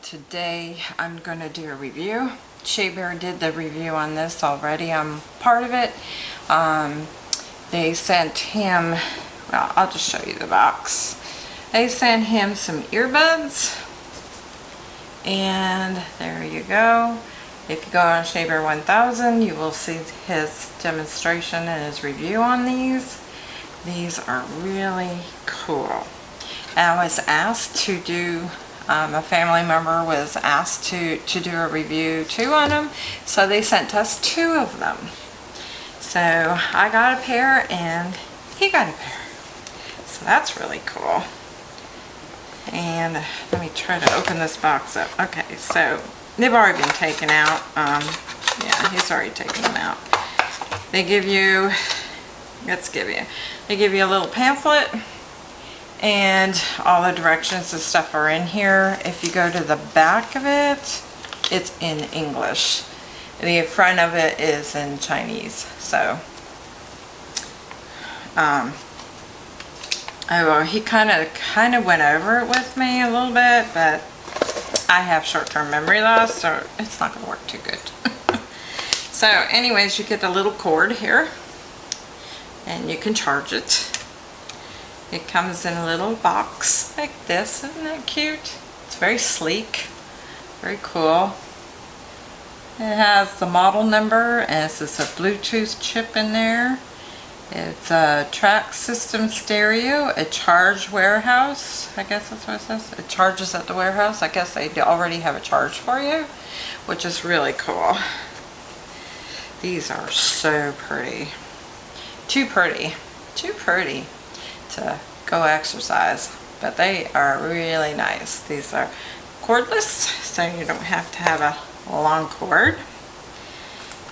Rocky 1000 and today I'm going to do a review. Shea Bear did the review on this already. I'm part of it. Um, they sent him, well I'll just show you the box. They sent him some earbuds and there you go. If you go on Shea Bear 1000 you will see his demonstration and his review on these. These are really cool. I was asked to do, um, a family member was asked to, to do a review too on them, so they sent us two of them. So I got a pair and he got a pair. So that's really cool. And let me try to open this box up. Okay, so they've already been taken out. Um, yeah, he's already taken them out. They give you, let's give you, they give you a little pamphlet and all the directions and stuff are in here. If you go to the back of it, it's in English. The front of it is in Chinese. So, um, oh, well, he kind of kind of went over it with me a little bit, but I have short-term memory loss, so it's not going to work too good. so, anyways, you get a little cord here, and you can charge it. It comes in a little box like this. Isn't that cute? It's very sleek. Very cool. It has the model number and it's a Bluetooth chip in there. It's a track system stereo, a charge warehouse. I guess that's what it says. It charges at the warehouse. I guess they already have a charge for you, which is really cool. These are so pretty. Too pretty. Too pretty to go exercise. But they are really nice. These are cordless, so you don't have to have a long cord.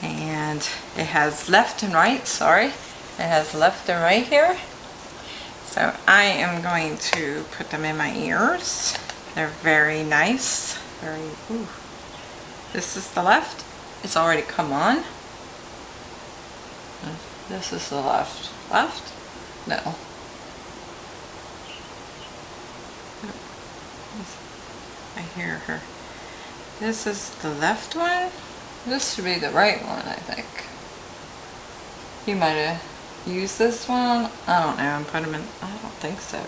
And it has left and right, sorry. It has left and right here. So I am going to put them in my ears. They're very nice. Very, ooh. This is the left. It's already come on. This is the left. Left? No. I hear her. This is the left one. This should be the right one, I think. You might have used this one. I don't know. I'm put them in. I don't think so.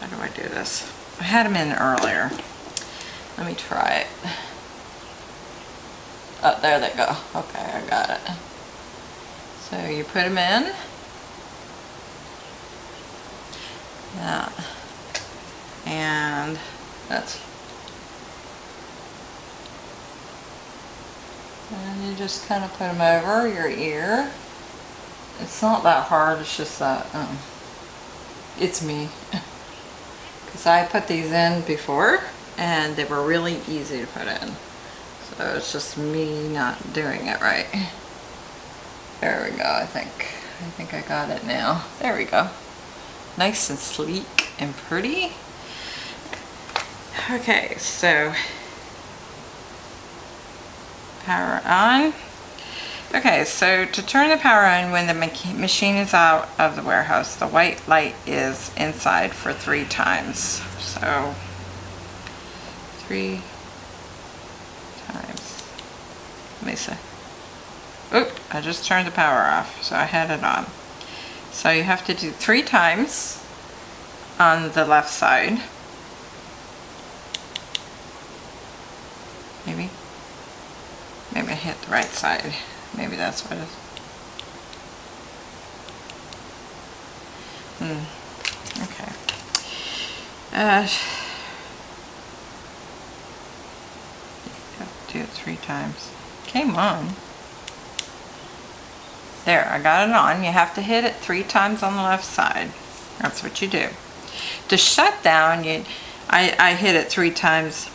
How do I do this? I had them in earlier. Let me try it. Oh, there they go. Okay, I got it. So you put them in. Yeah. And that's and you just kind of put them over your ear. It's not that hard, it's just that, um, it's me. Because I put these in before and they were really easy to put in. So it's just me not doing it right. There we go, I think. I think I got it now. There we go. Nice and sleek and pretty. Okay, so power on. Okay, so to turn the power on when the machine is out of the warehouse, the white light is inside for three times. So, three times. Let me see. Oop, I just turned the power off, so I had it on. So you have to do three times on the left side. Maybe. Maybe I hit the right side. Maybe that's what it is. Hmm. Okay. Uh, do it three times. Came on. There, I got it on. You have to hit it three times on the left side. That's what you do. To shut down, you, I, I hit it three times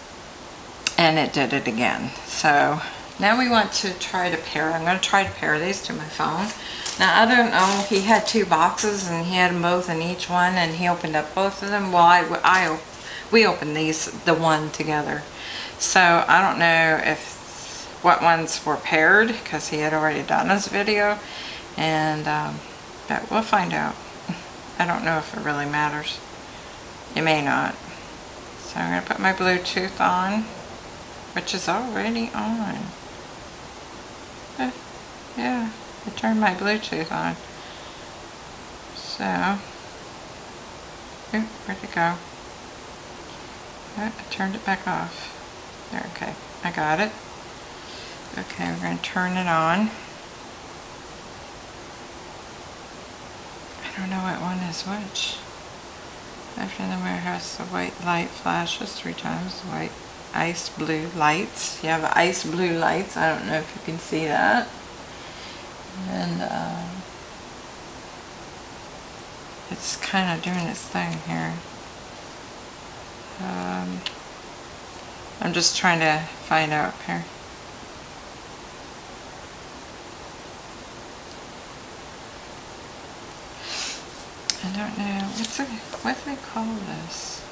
and it did it again. So now we want to try to pair. I'm going to try to pair these to my phone. Now I don't know, he had two boxes and he had them both in each one and he opened up both of them. Well, I, I, we opened these, the one together. So I don't know if what ones were paired because he had already done his video and um, but we'll find out. I don't know if it really matters. It may not. So I'm going to put my Bluetooth on, which is already on. Yeah, I turned my Bluetooth on. So, oop, where'd it go? I turned it back off. There, okay, I got it. Okay, we're going to turn it on. I don't know what one is which. After the warehouse, the white light flashes three times. The white ice blue lights. You have ice blue lights. I don't know if you can see that. And um, it's kind of doing its thing here. Um, I'm just trying to find out here. I don't know. What's it? What do they call this?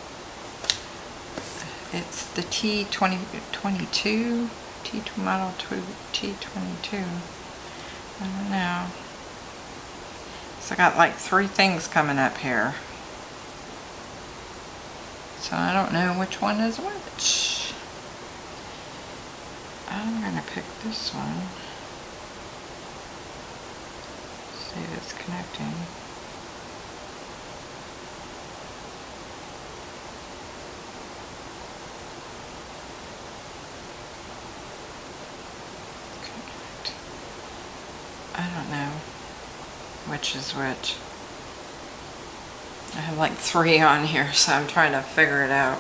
It's the T2022, T model T22. I don't know. So I got like three things coming up here. So I don't know which one is which. I'm gonna pick this one. See if it's connecting. Don't know which is which. I have like three on here, so I'm trying to figure it out.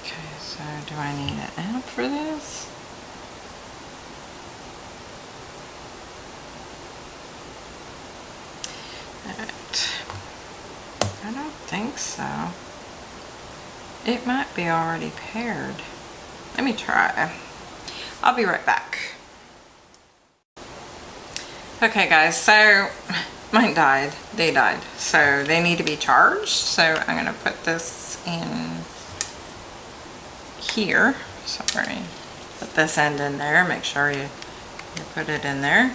Okay, so do I need an app for this? Alright. I don't think so. It might be already paired. Let me try. I'll be right back. Okay guys, so mine died. They died. So they need to be charged. So I'm going to put this in here. Sorry. Put this end in there. Make sure you, you put it in there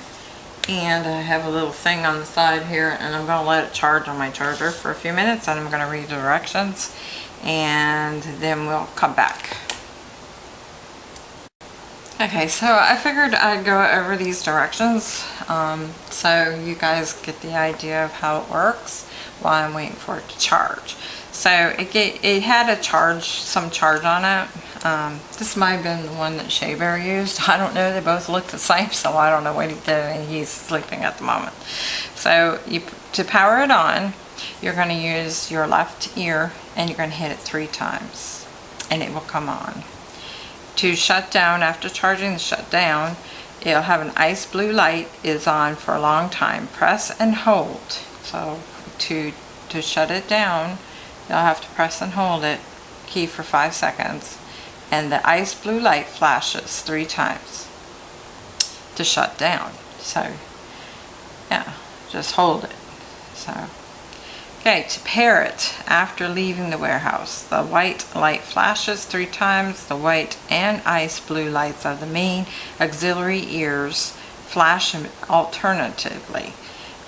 and I have a little thing on the side here and I'm going to let it charge on my charger for a few minutes and I'm going to read the directions and then we'll come back. Okay, so I figured I'd go over these directions um, so you guys get the idea of how it works while I'm waiting for it to charge. So it, get, it had a charge, some charge on it. Um, this might have been the one that Shea Bear used. I don't know. They both look the same, so I don't know what he did. He's sleeping at the moment. So you, to power it on, you're going to use your left ear and you're going to hit it three times and it will come on. To shut down, after charging the shut down, it'll have an ice blue light is on for a long time. Press and hold. So to, to shut it down, You'll have to press and hold it, key for five seconds, and the ice blue light flashes three times to shut down. So, yeah, just hold it. So, okay, to pair it after leaving the warehouse, the white light flashes three times, the white and ice blue lights of the main auxiliary ears flash alternatively,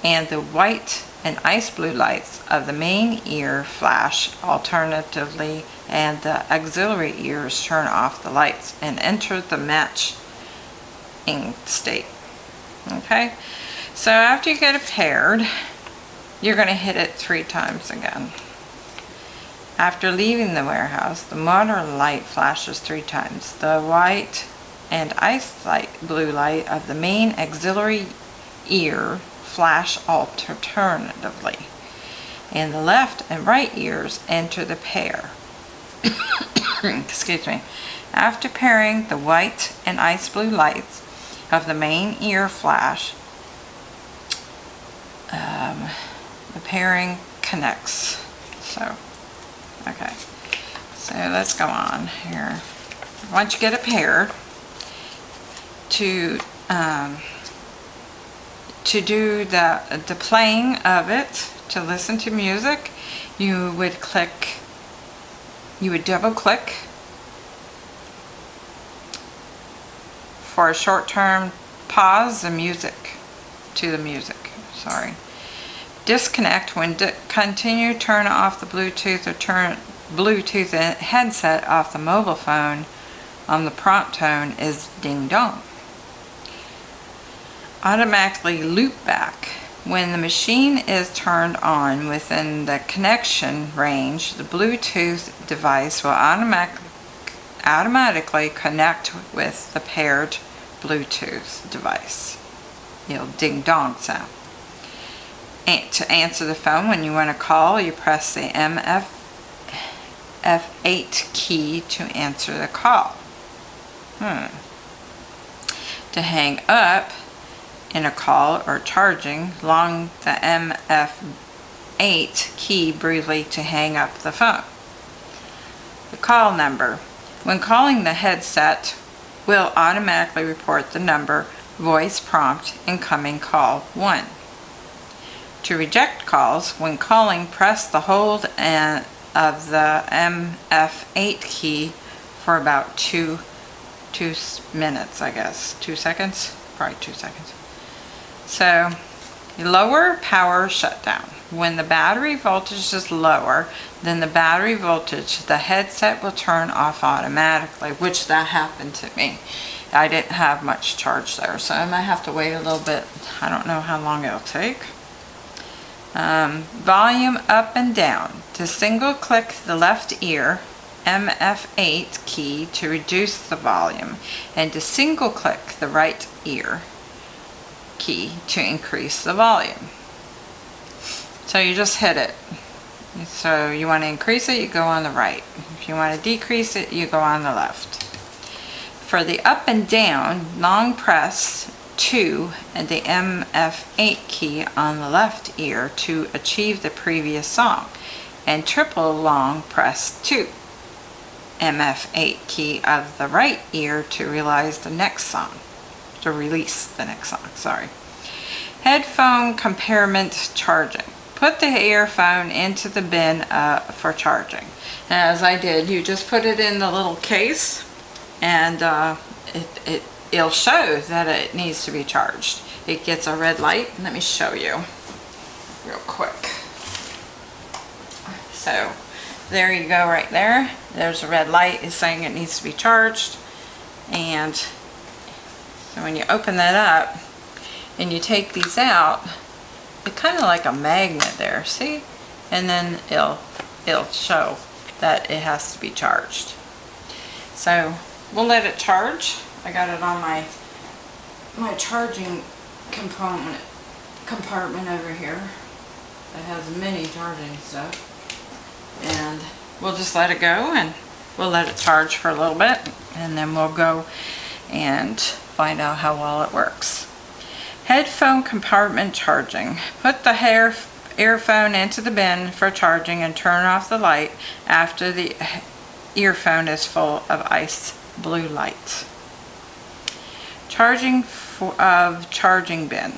and the white and ice blue lights of the main ear flash alternatively and the auxiliary ears turn off the lights and enter the matching state. Okay, so after you get it paired, you're going to hit it three times again. After leaving the warehouse, the motor light flashes three times. The white and ice light blue light of the main auxiliary ear flash alternatively. And the left and right ears enter the pair. Excuse me. After pairing the white and ice blue lights of the main ear flash, um, the pairing connects. So, okay. So let's go on here. Once you get a pair, to um, to do the, the playing of it, to listen to music, you would click you would double click for a short term pause the music to the music sorry disconnect when di continue turn off the Bluetooth or turn Bluetooth headset off the mobile phone on the prompt tone is ding dong automatically loop back when the machine is turned on within the connection range, the Bluetooth device will automatic, automatically connect with the paired Bluetooth device. You'll ding dong sound. To answer the phone when you want to call, you press the MF F8 key to answer the call. Hmm. To hang up, in a call or charging, long the MF8 key briefly to hang up the phone. The call number. When calling the headset will automatically report the number, voice prompt, incoming call 1. To reject calls, when calling, press the hold and of the MF8 key for about two, two minutes, I guess. Two seconds? Probably two seconds. So lower power shutdown. When the battery voltage is lower than the battery voltage, the headset will turn off automatically, which that happened to me. I didn't have much charge there, so I might have to wait a little bit. I don't know how long it'll take. Um, volume up and down. To single click the left ear, MF8 key to reduce the volume, and to single click the right ear, key to increase the volume. So you just hit it. So you want to increase it, you go on the right. If you want to decrease it, you go on the left. For the up and down, long press 2 and the MF8 key on the left ear to achieve the previous song, and triple long press 2. MF8 key of the right ear to realize the next song to release the next song, sorry. Headphone compartment charging. Put the earphone into the bin uh, for charging. as I did, you just put it in the little case and uh, it, it, it'll show that it needs to be charged. It gets a red light. Let me show you real quick. So there you go right there. There's a red light is saying it needs to be charged. And so when you open that up and you take these out, it's kind of like a magnet there, see? And then it'll, it'll show that it has to be charged. So we'll let it charge. I got it on my my charging component compartment over here that has many charging stuff. And we'll just let it go and we'll let it charge for a little bit and then we'll go and find out how well it works. Headphone compartment charging. Put the hair earphone into the bin for charging and turn off the light after the earphone is full of ice blue light. Charging for, of charging bin.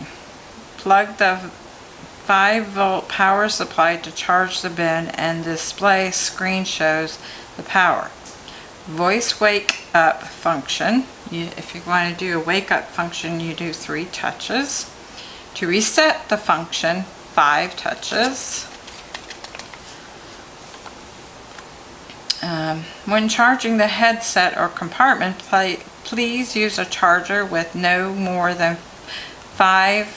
Plug the 5 volt power supply to charge the bin and display screen shows the power. Voice wake up function you, if you want to do a wake up function, you do three touches. To reset the function, five touches. Um, when charging the headset or compartment, play, please use a charger with no more than five,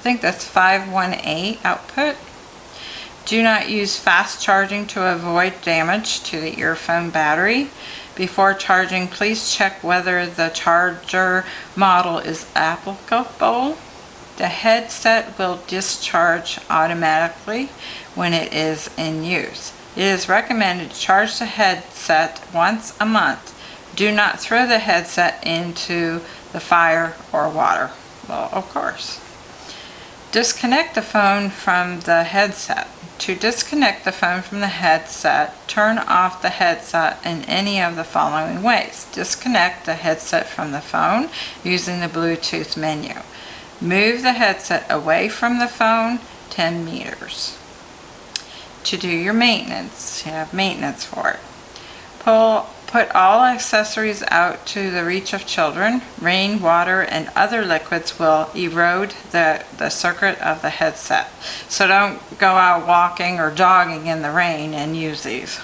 I think that's 518 output. Do not use fast charging to avoid damage to the earphone battery. Before charging, please check whether the charger model is applicable. The headset will discharge automatically when it is in use. It is recommended to charge the headset once a month. Do not throw the headset into the fire or water. Well, of course. Disconnect the phone from the headset. To disconnect the phone from the headset, turn off the headset in any of the following ways. Disconnect the headset from the phone using the Bluetooth menu. Move the headset away from the phone 10 meters. to do your maintenance. You have maintenance for it. Pull, put all accessories out to the reach of children. Rain, water, and other liquids will erode the, the circuit of the headset. So don't go out walking or jogging in the rain and use these.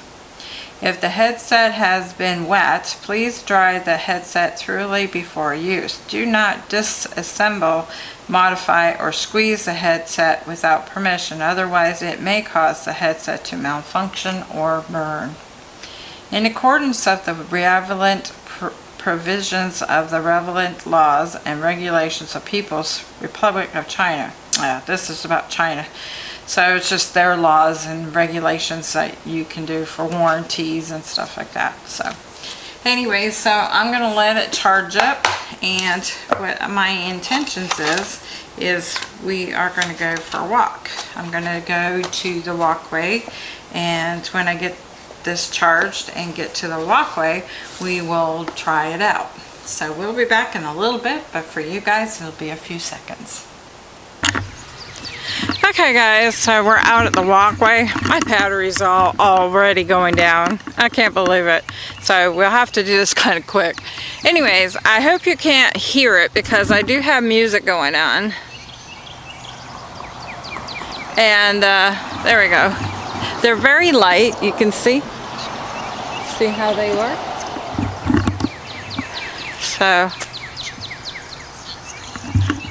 If the headset has been wet, please dry the headset thoroughly before use. Do not disassemble, modify, or squeeze the headset without permission, otherwise it may cause the headset to malfunction or burn. In accordance with the relevant pr- provisions of the relevant laws and regulations of People's Republic of China. Yeah, this is about China. So it's just their laws and regulations that you can do for warranties and stuff like that. So anyway, so I'm going to let it charge up and what my intentions is, is we are going to go for a walk. I'm going to go to the walkway and when I get this charged and get to the walkway, we will try it out. So we'll be back in a little bit, but for you guys, it'll be a few seconds. Okay guys, so we're out at the walkway. My battery's all already going down. I can't believe it. So we'll have to do this kind of quick. Anyways, I hope you can't hear it because I do have music going on. And uh, there we go. They're very light, you can see. See how they work? So,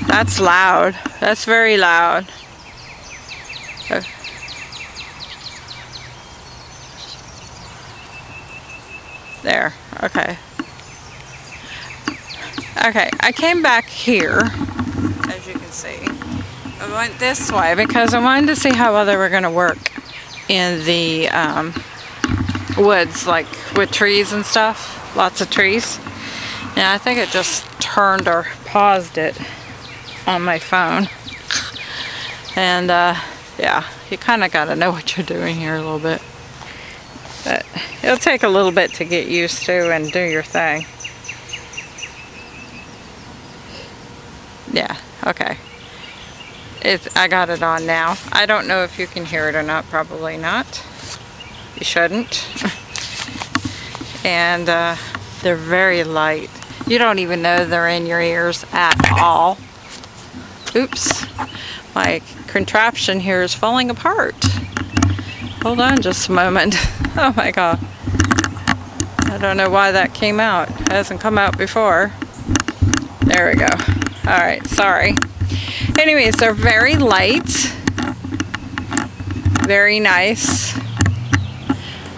that's loud. That's very loud. There, okay. Okay, I came back here, as you can see. I went this way because I wanted to see how well they were going to work in the um, woods, like with trees and stuff. Lots of trees. And I think it just turned or paused it on my phone. And uh, yeah, you kind of got to know what you're doing here a little bit. But it'll take a little bit to get used to and do your thing. Yeah, okay. It, I got it on now. I don't know if you can hear it or not, probably not. You shouldn't. and uh, they're very light. You don't even know they're in your ears at all. Oops, my contraption here is falling apart. Hold on just a moment. Oh my god. I don't know why that came out. It hasn't come out before. There we go. Alright, sorry. Anyways, they're very light. Very nice.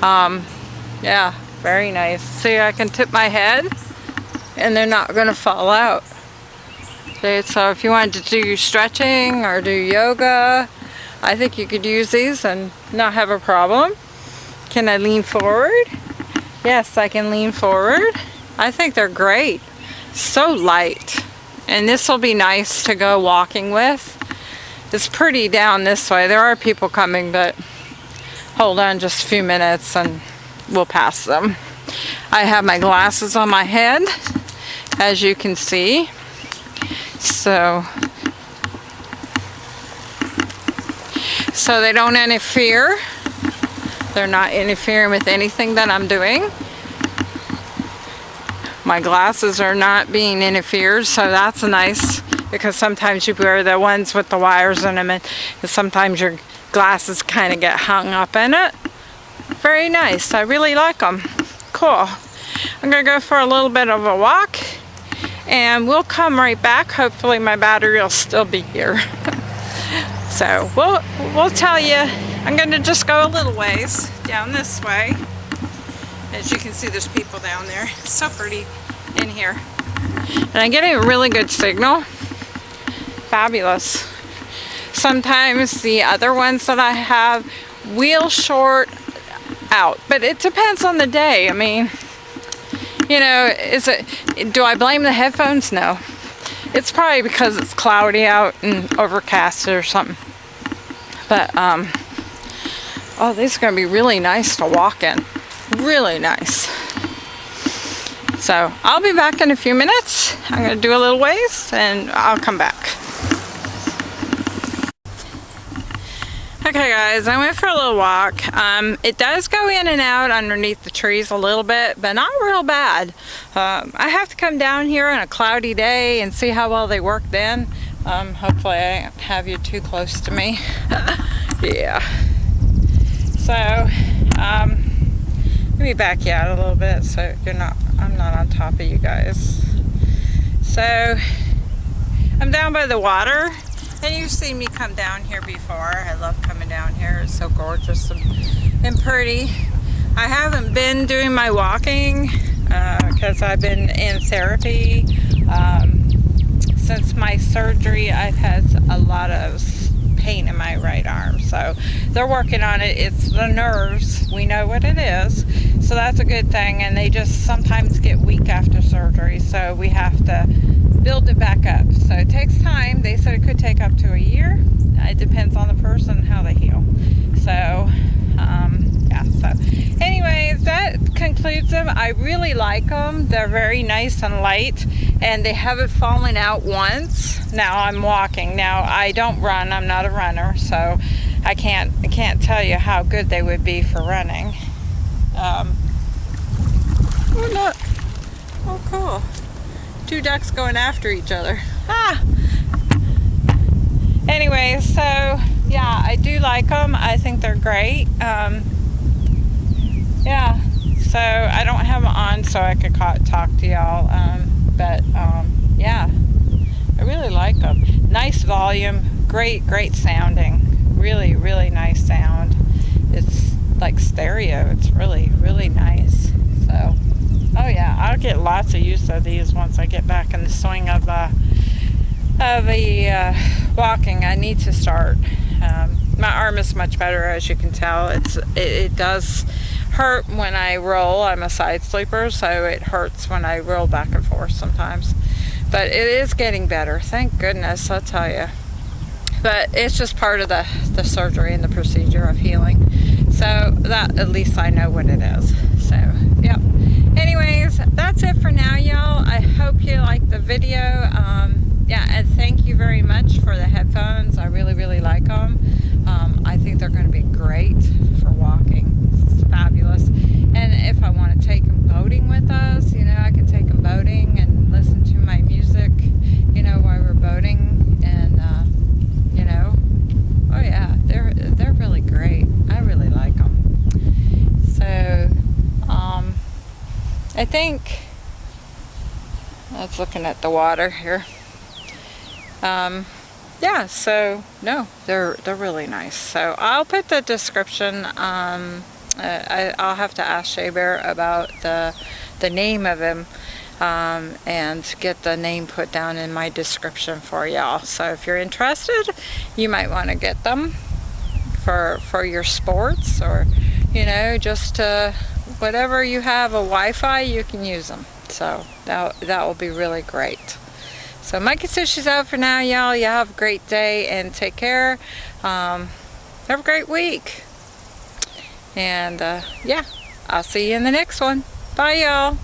Um, yeah, very nice. See, I can tip my head and they're not going to fall out. Okay, so if you wanted to do stretching or do yoga, I think you could use these and not have a problem. Can I lean forward? Yes, I can lean forward. I think they're great. So light. And this will be nice to go walking with. It's pretty down this way. There are people coming, but hold on just a few minutes and we'll pass them. I have my glasses on my head, as you can see. So, so they don't interfere. They're not interfering with anything that I'm doing. My glasses are not being interfered, so that's nice because sometimes you wear the ones with the wires in them and sometimes your glasses kind of get hung up in it. Very nice. I really like them. Cool. I'm going to go for a little bit of a walk and we'll come right back. Hopefully my battery will still be here. so we'll, we'll tell you, I'm going to just go a little ways down this way. As you can see, there's people down there. It's so pretty in here. And I get a really good signal. Fabulous. Sometimes the other ones that I have wheel short out, but it depends on the day. I mean, you know, is it, do I blame the headphones? No. It's probably because it's cloudy out and overcast or something. But, um, oh, these are going to be really nice to walk in. Really nice. So, I'll be back in a few minutes. I'm going to do a little ways and I'll come back. Okay guys, I went for a little walk. Um, it does go in and out underneath the trees a little bit, but not real bad. Um, I have to come down here on a cloudy day and see how well they work then. Um, hopefully I don't have you too close to me. yeah. So, um, let me back you out a little bit so you're not, I'm not on top of you guys. So, I'm down by the water and you've seen me come down here before. I love coming down here. It's so gorgeous and, and pretty. I haven't been doing my walking because uh, I've been in therapy. Um, since my surgery, I've had a lot of pain in my right arm. So they're working on it. It's the nerves. We know what it is. So that's a good thing. And they just sometimes get weak after surgery. So we have to build it back up. So it takes time. They said it could take up to a year. It depends on the person how they heal. So, um, yeah. So, anyways, that concludes them. I really like them. They're very nice and light, and they haven't fallen out once. Now I'm walking. Now I don't run. I'm not a runner, so I can't I can't tell you how good they would be for running. Um, oh, look. Oh, cool two ducks going after each other. Ah! Anyway, so yeah, I do like them. I think they're great. Um, yeah, so I don't have them on so I could talk to y'all. Um, but um, yeah, I really like them. Nice volume, great, great sounding. Really, really nice sound. It's like stereo. It's really, really nice. So. Oh yeah, I'll get lots of use of these once I get back in the swing of uh, of the uh, walking. I need to start. Um, my arm is much better, as you can tell. It's it, it, does hurt when I roll. I'm a side sleeper, so it hurts when I roll back and forth sometimes. But it is getting better. Thank goodness, I'll tell you. But it's just part of the, the surgery and the procedure of healing. So that at least I know what it is. So, yep anyways that's it for now y'all. I hope you liked the video. Um, yeah and thank you very much for the headphones i really really like them um, i think they're going to be great for walking it's fabulous and if i want to take them boating with us you know i can take them boating and listen to my music you know while we're boating and uh, you know oh yeah they're they're really great i really like them so um, I think looking at the water here. Um, yeah, so no, they're they're really nice. So I'll put the description. Um, uh, I, will have to ask Shea Bear about the the name of him um, and get the name put down in my description for y'all. So if you're interested, you might want to get them for for your sports or you know just to whatever you have a Wi-Fi, you can use them. So that, that will be really great. So Mikey says she's out for now, y'all. Y'all have a great day and take care. Um, have a great week. And uh, yeah, I'll see you in the next one. Bye, y'all.